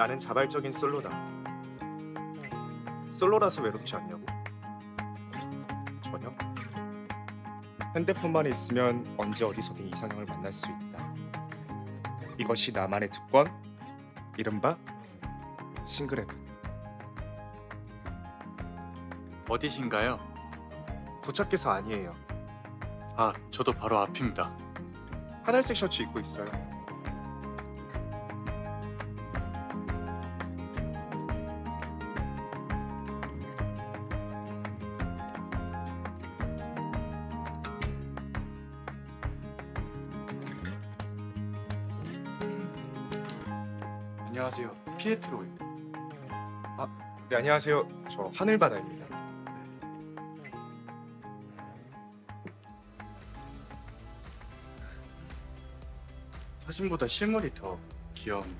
나는 자발적인 솔로다. 솔로라서 외롭지 않냐고? 전혀. 핸드폰만 있으면 언제 어디서든 이상형을 만날 수 있다. 이것이 나만의 특권, 이른바 싱글앱. 어디신가요? 도착해서 아니에요. 아, 저도 바로 앞입니다. 하늘색 셔츠 입고 있어요. 안녕하세요. 피에트로예요. 네 안녕하세요. 저 하늘바다입니다. 사진보다 실물이 더 귀여운.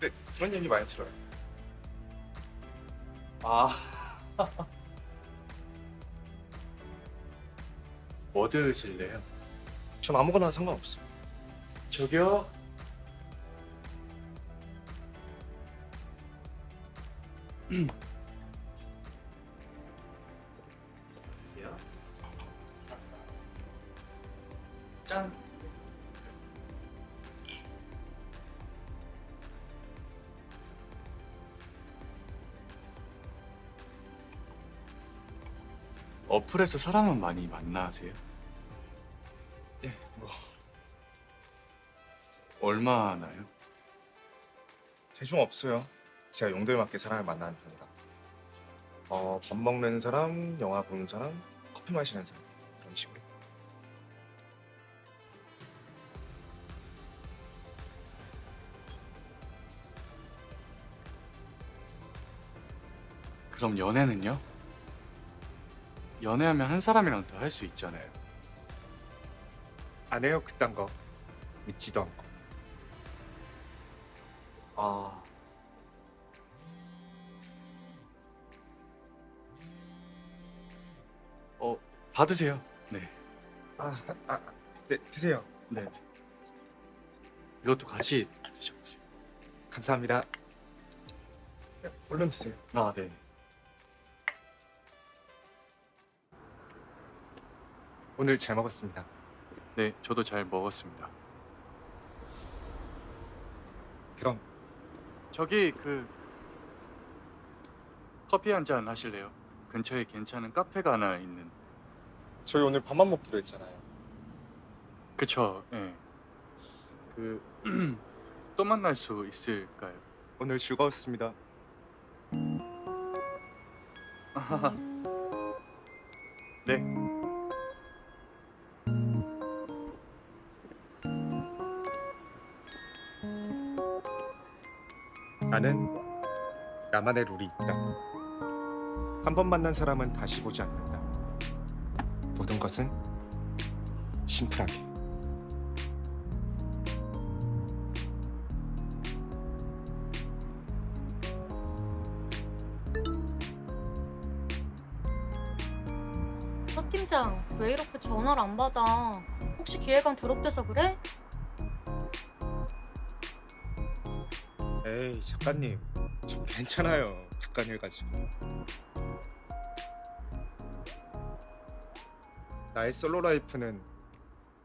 네 그런 얘기 많이 들어요. 아. 뭐 드실래요? 전 아무거나 상관없어요. 저기요. 짠. 어플에서 사람은 많이 만나세요? 예, 뭐 얼마나요? 대중 없어요. 제가 용도에 맞게 사람을 만나는 편이라. 어, 밥 먹는 사람, 영화 보는 사람, 커피 마시는 사람 그럼 연애는요? 연애하면 한 사람이랑 더 할 수 있잖아요. 안 해요 그딴 거. 믿지도 않고. 아. 어, 받으세요. 네. 아, 아, 아, 네 드세요. 네. 이것도 같이 드셔보세요. 감사합니다. 네, 얼른 드세요. 아, 네. 오늘 잘 먹었습니다. 네, 저도 잘 먹었습니다. 그럼 저기 그 커피 한 잔 하실래요? 근처에 괜찮은 카페가 하나 있는. 저희 오늘 밥만 먹기로 했잖아요. 그쵸, 예. 그, 또 만날 수 있을까요? 오늘 즐거웠습니다. 네. 나는 나만의 룰이 있다. 한 번 만난 사람은 다시 보지 않는다. 모든 것은 심플하게. 서 팀장, 왜 이렇게 전화를 안 받아? 혹시 기획안 드롭돼서 그래? 작가님, 좀 괜찮아요. 그깟 일 가지고. 나의 솔로 라이프는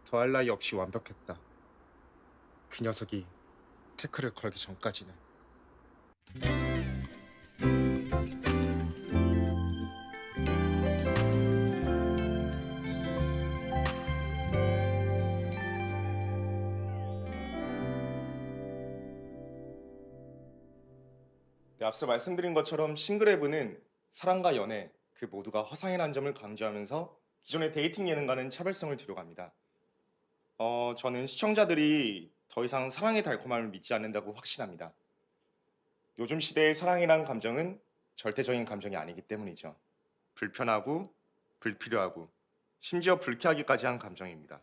더할 나위 없이 완벽했다. 그 녀석이 태클을 걸기 전까지는. 네, 앞서 말씀드린 것처럼 Single Heaven은 사랑과 연애 그 모두가 허상이라는 점을 강조하면서 기존의 dating 예능과는 차별성을 두려 합니다. 어, 저는 시청자들이 더 이상 사랑의 달콤함을 믿지 않는다고 확신합니다. 요즘 시대의 사랑이란 감정은 절대적인 감정이 아니기 때문이죠. 불편하고 불필요하고 심지어 불쾌하기까지 한 감정입니다.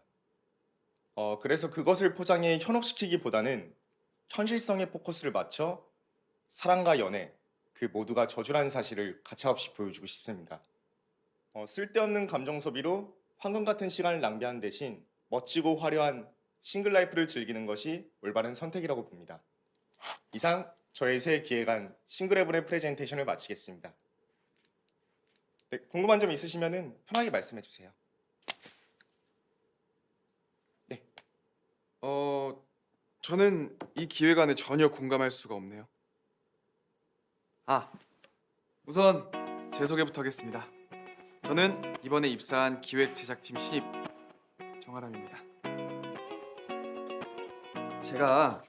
어, 그래서 그것을 포장해 현혹시키기보다는 현실성에 포커스를 맞춰 사랑과 연애 그 모두가 저주라는 사실을 가차없이 보여주고 싶습니다. 어, 쓸데없는 감정 소비로 황금 같은 시간을 낭비하는 대신 멋지고 화려한 single life를 즐기는 것이 올바른 선택이라고 봅니다. 이상 저의 새 기획안 Single Heaven의 프레젠테이션을 마치겠습니다. 네, 궁금한 점 있으시면 편하게 말씀해 주세요. 어, 저는 이 기획안에 전혀 공감할 수가 없네요. 아, 우선 제 소개부터 하겠습니다. 저는 이번에 입사한 기획 제작팀 신입 정아람입니다. 제가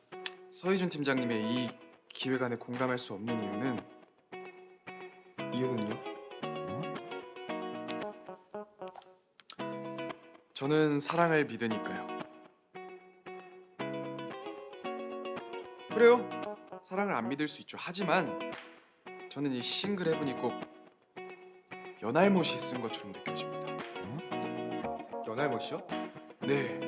서희준 팀장님의 이 기획안에 공감할 수 없는 이유는 이유는요? 저는 사랑을 믿으니까요. 그래요. 사랑을 안 믿을 수 있죠. 하지만 저는 이 싱글 헤븐이 꼭 연알못이 쓴 것처럼 느껴집니다. 연할못이요? 네.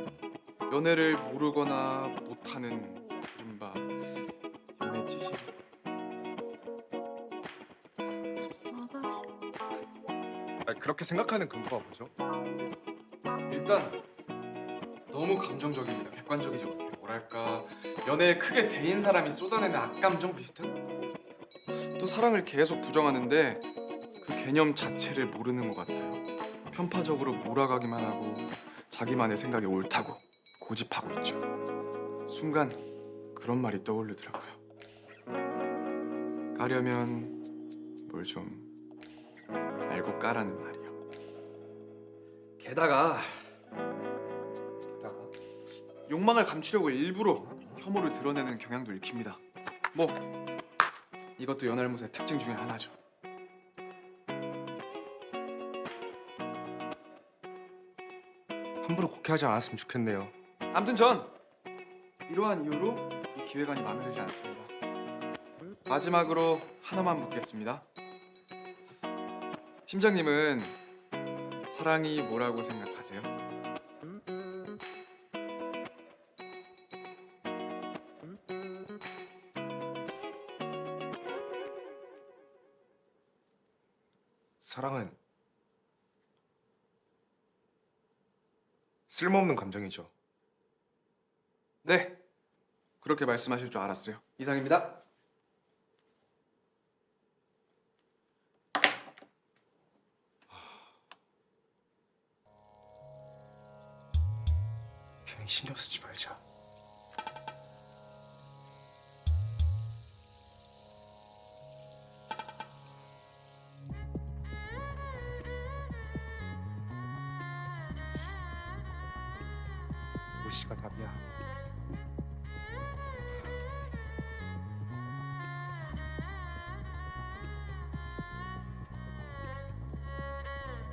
연애를 모르거나 못하는 이른바 연애 지식. 싸가지. 아, 그렇게 생각하는 근거가 뭐죠? 일단 너무 감정적입니다. 객관적이지 못해요. 뭐랄까 연애에 크게 대인 사람이 쏟아내는 악감정 비슷한? 또 사랑을 계속 부정하는데 그 개념 자체를 모르는 것 같아요. 편파적으로 몰아가기만 하고 자기만의 생각이 옳다고 고집하고 있죠. 순간 그런 말이 떠오르더라고요. 가려면 뭘 좀 알고 까라는 말이요. 게다가 게다가 욕망을 감추려고 일부러 혐오를 드러내는 경향도 읽힙니다. 뭐 이것도 연알못의 특징 중에 하나죠. 함부로 곡해하지 않았으면 좋겠네요. 아무튼 전 이러한 이유로 이 기획안이 마음에 들지 않습니다. 마지막으로 하나만 묻겠습니다. 팀장님은 사랑이 뭐라고 생각하세요? 사랑은 쓸모없는 감정이죠. 네, 그렇게 말씀하실 줄 알았어요. 이상입니다. 괜히 신경 쓰 무시가 답이야.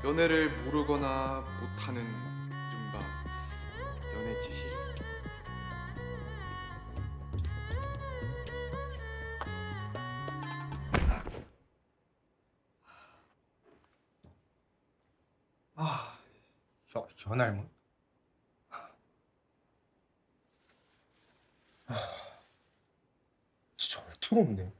연애를 모르거나 못하는 이른바 연애 지식. 아, 연, 연할못? 아, 진짜 어이가 없네.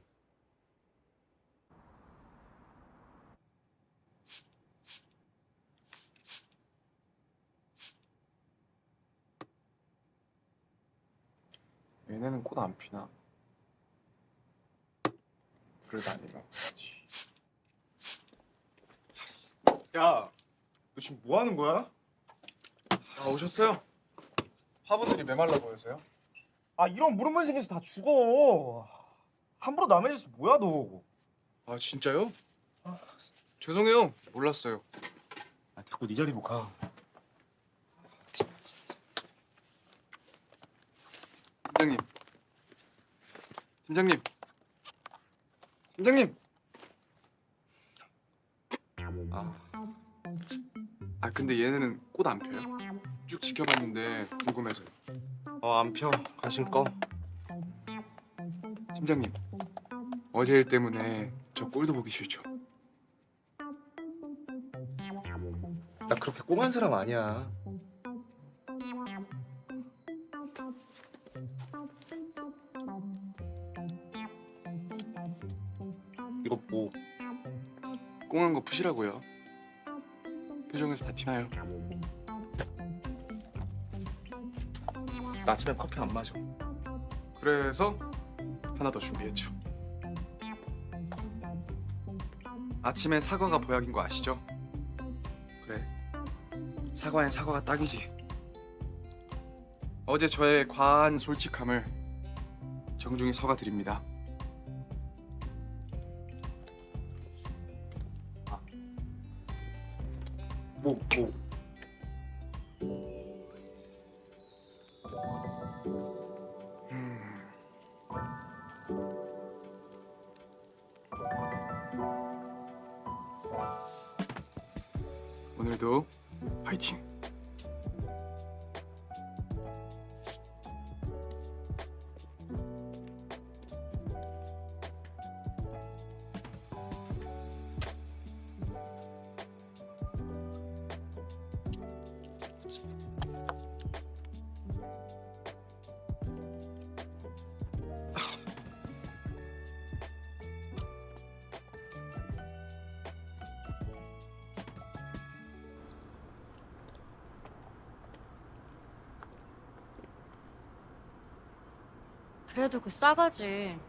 얘네는 꽃 안 피나? 불을 다니나? 야, 너 지금 뭐 하는 거야? 아 오셨어요? 화분들이 메말라 보여서요? 아, 이런 물음만 생겨서 다 죽어. 함부로 남의 짓 뭐야, 너? 아 진짜요? 죄송해요 몰랐어요 아, 자꾸 네 자리로 가. 팀장님. 팀장님. 팀장님. 아, 아 근데 얘네는 꽃 안 펴요? 쭉 지켜봤는데 궁금해서요 어, 안 펴. 관심 꺼. 팀장님 어제 일 때문에 저 꼴도 보기 싫죠? 나 그렇게 꽁한 사람 아니야. 거 푸시라고요 표정에서 다 티나요 나 아침에 커피 안 마셔. 그래서 하나 더 준비했죠. 아침에 사과가 보약인 거 아시죠? 그래. 사과엔 사과가 딱이지. 어제 저의 과한 솔직함을 정중히 서가 드립니다. 뭐 뭐. 그래도 그 싸가지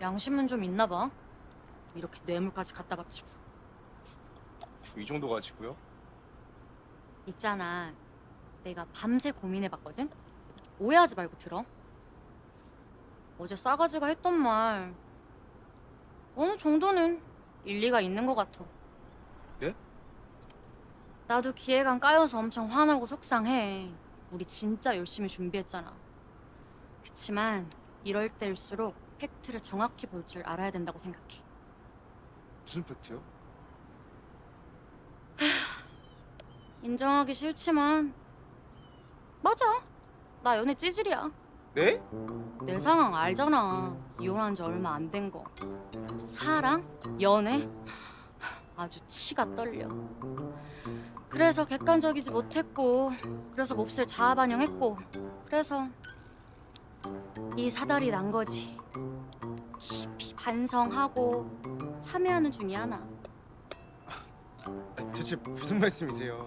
양심은 좀 있나 봐. 이렇게 뇌물까지 갖다 바치고. 이 정도 가지고요? 있잖아. 내가 밤새 고민해봤거든. 오해하지 말고 들어. 어제 싸가지가 했던 말 어느 정도는 일리가 있는 것 같아. 네? 나도 기획안 까여서 엄청 화나고 속상해. 우리 진짜 열심히 준비했잖아. 그치만 이럴 때일수록 팩트를 정확히 볼 줄 알아야 된다고 생각해. 무슨 팩트요? 인정하기 싫지만 맞아. 나 연애 찌질이야. 네? 내 상황 알잖아. 이혼한 지 얼마 안 된 거. 사랑? 연애? 아주 치가 떨려. 그래서 객관적이지 못했고, 그래서 몹쓸 자아 반영했고, 그래서 이 사달이 난 거지. 깊이 반성하고 참여하는 중이야 나. 대체 무슨 말씀이세요?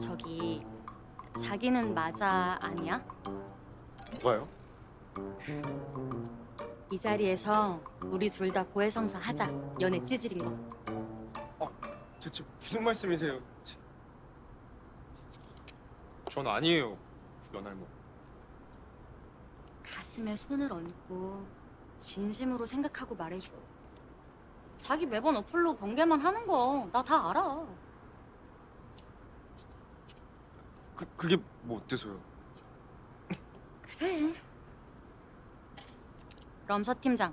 저기 자기는 맞아 아니야? 뭐가요? 이 자리에서 우리 둘 다 고해성사 하자. 연애 찌질인 거. 대체 무슨 말씀이세요? 참. 전 아니에요. 연할모. 가슴에 손을 얹고 진심으로 생각하고 말해줘. 자기 매번 어플로 번개만 하는 거 나 다 알아. 그 그게 뭐 어때서요? 그래. 그럼 서 팀장.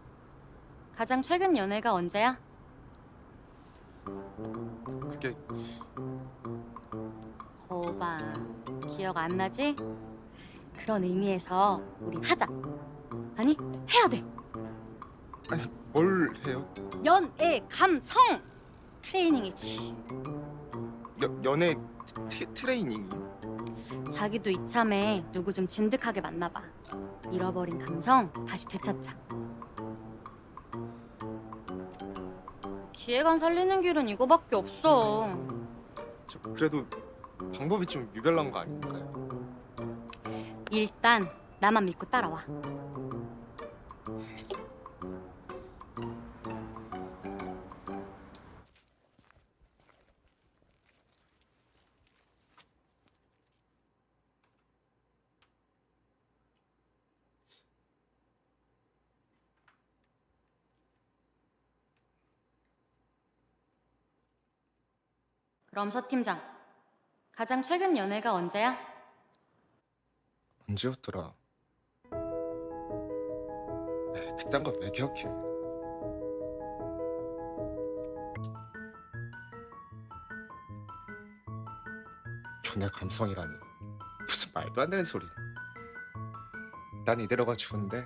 가장 최근 연애가 언제야? 그게 거봐. 기억 안 나지? 그런 의미에서 우리 하자. 아니, 해야 돼. 아니 뭘 해요? 연애 감성 트레이닝이지. 여, 연애 트, 트레이닝. 자기도 이참에 누구 좀 진득하게 만나봐. 잃어버린 감성 다시 되찾자. 기획안 살리는 길은 이거밖에 없어. 저, 그래도 방법이 좀 유별난 거 아닌가요? 일단 나만 믿고 따라와. 그럼 서 팀장, 가장 최근 연애가 언제야? 언제였더라? 에이, 그딴 걸 왜 기억해? 연애 감성이라니 무슨 말도 안 되는 소리. 난 이대로가 좋은데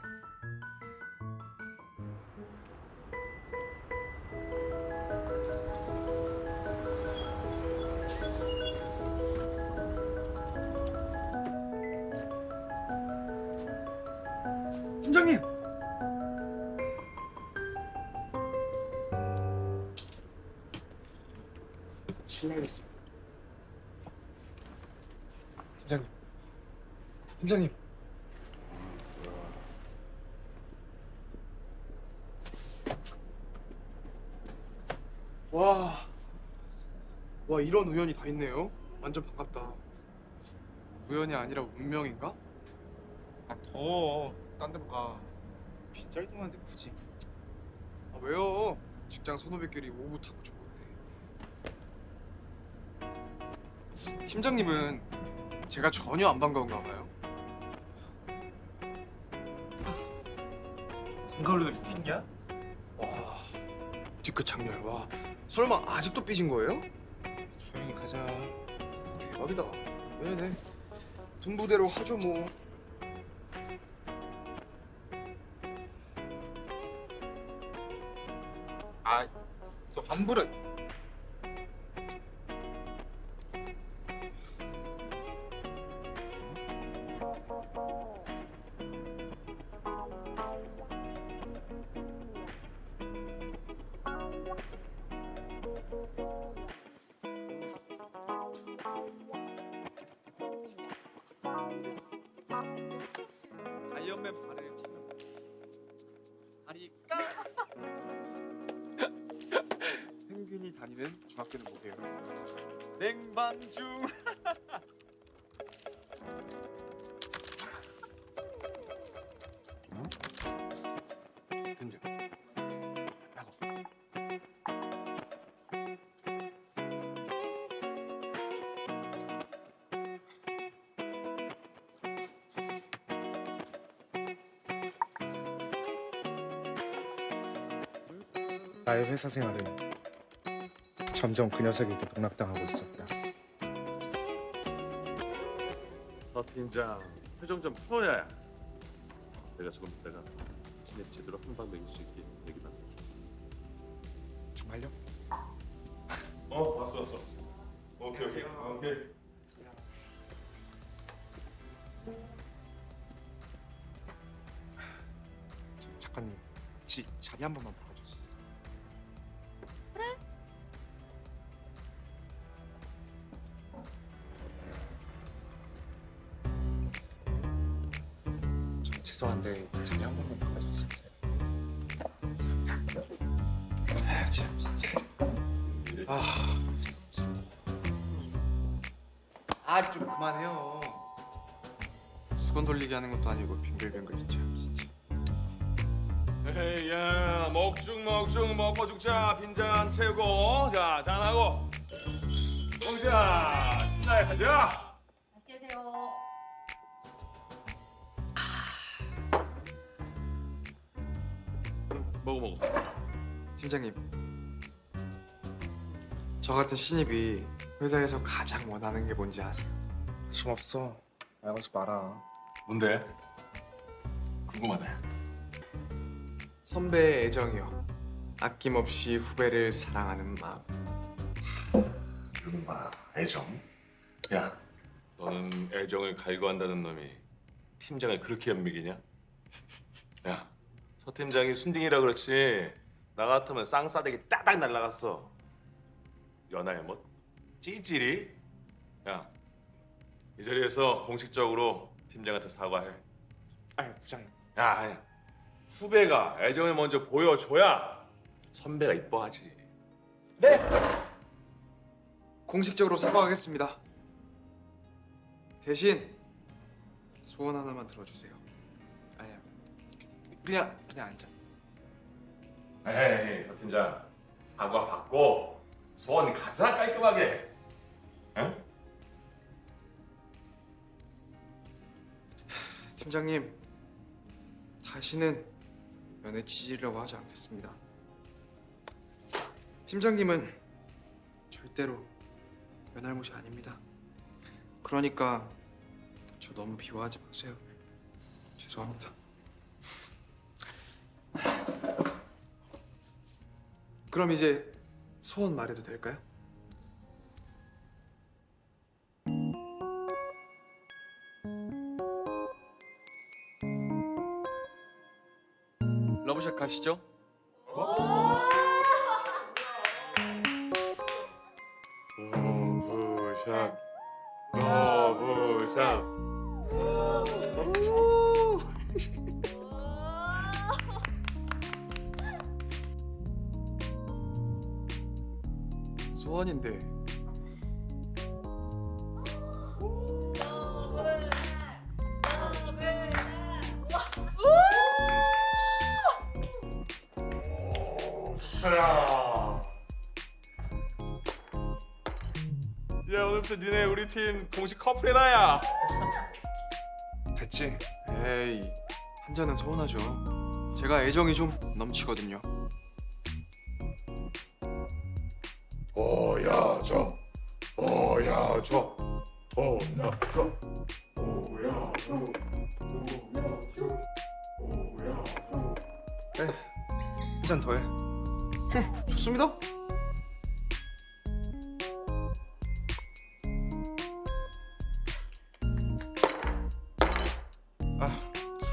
이런 우연이 다 있네요. 완전 반갑다. 우연이 아니라 운명인가? 아 더워. 딴 데로 가. 빗자리 동안데 굳이. 아 왜요? 직장 선후배끼리 오후 타고 좋은데. 팀장님은 제가 전혀 안 반가운가 봐요. 한가을로 핑계야? 와, 뒤끝 장렬. 와, 설마 아직도 삐진 거예요? 가자. 대박이다. 네네. 분부대로 하죠 뭐. 아, 저 환불은 아이언맨 발을 찾는 아리까 펭귄이 다니는 중학교는 뭐게요? 냉방중 나의 회사 생활은 점점 그 녀석에게 농락당하고 있었다. 서 팀장 표정 좀 풀어야 내가 조금 있다가 신입 제대로 한방 먹일 수 있게 얘기 만 정말요? 어 왔어 왔어. 오케이 오케이. 오케이. 저 작가님, 혹시 자리 한 번만 바 죄송한데 자리 한 번만 바꿔줄 수 있어요? 감사합니다. 아, 참 진짜. 아좀 그만해요. 수건 돌리기 하는 것도 아니고 빙글빙글 참 진짜. 에이 야 먹죽 먹죽 먹고 죽자 빈잔 채우고 자 잔하고 공자 신나게 가자 팀장님, 저 같은 신입이 회사에서 가장 원하는 게 뭔지 아세요? 관심 없어. 말하지 마라. 뭔데? 궁금하네 선배의 애정이요. 아낌없이 후배를 사랑하는 마음. 이놈아 애정 야 너는 애정을 갈구한다는 놈이 팀장을 그렇게 연맥이냐? 야 서 팀장이 순딩이라 그렇지 나 같으면 쌍싸대기 따닥 날라갔어 연하에 뭐 찌질이? 야 이 자리에서 공식적으로 팀장한테 사과해 아유 부장님. 야, 야 후배가 애정을 먼저 보여줘야 선배가 이뻐하지 공식적으로 사과하겠습니다. 대신 소원 하나만 들어주세요. 아니야. 그냥 그냥 앉아. 에이 서 팀장 사과 받고 소원 가자 깔끔하게 응? 팀장님, 다시는 연애 찌질이라고 하지 않겠습니다. 팀장님은 절대로 연할못이 아닙니다. 그러니까 저 너무 비호하지 마세요. 죄송합니다. 그럼 이제 소원 말해도 될까요? 러브샷 가시죠. 러브샷 러브샷 소원인데 야 오늘부터 니네 우리 팀 공식 커플이다 야. 됐지? 에이 한 잔은 서운하죠. 제가 애정이 좀 넘치거든요. 보여줘 보여줘 보여줘 보여줘 한잔 더해. 좋습니다. 아,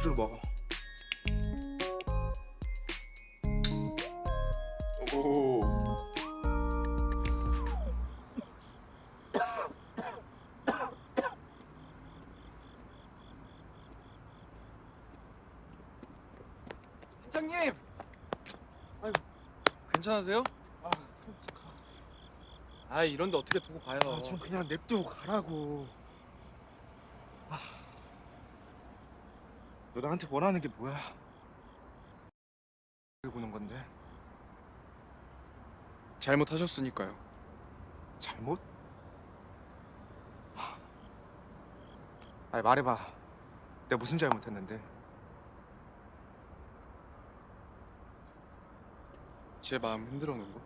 술을 먹어. 오. 괜찮으세요? 아 이런데 어떻게 두고 가요? 아, 좀 그냥 냅두고 가라고. 아, 너 나한테 원하는 게 뭐야? 보는 건데 잘못하셨으니까요. 잘못? 아니 말해봐. 내가 무슨 잘못했는데? 제 마음 흔들어 놓은 거.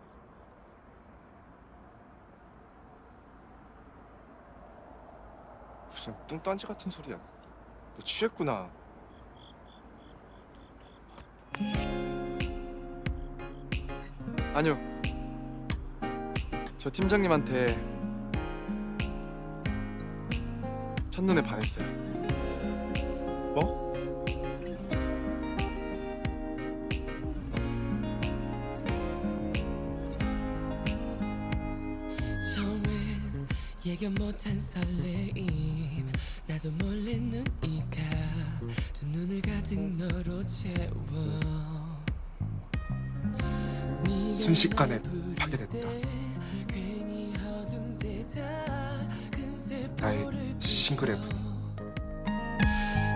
무슨 뚱딴지 같은 소리야. 너 취했구나. 아니요. 저 팀장님한테 첫눈에 반했어요. 예견 못한 설레임 나도 몰래 눈이 가 두 눈을 가득 너로 채워 순식간에 날 파괴됐다. 나의 싱글 앱.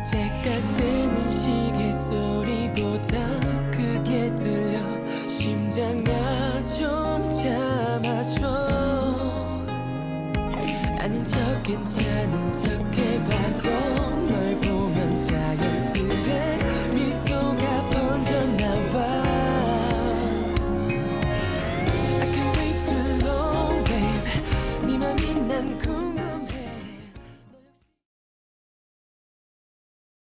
제 괜찮은 척 해봐도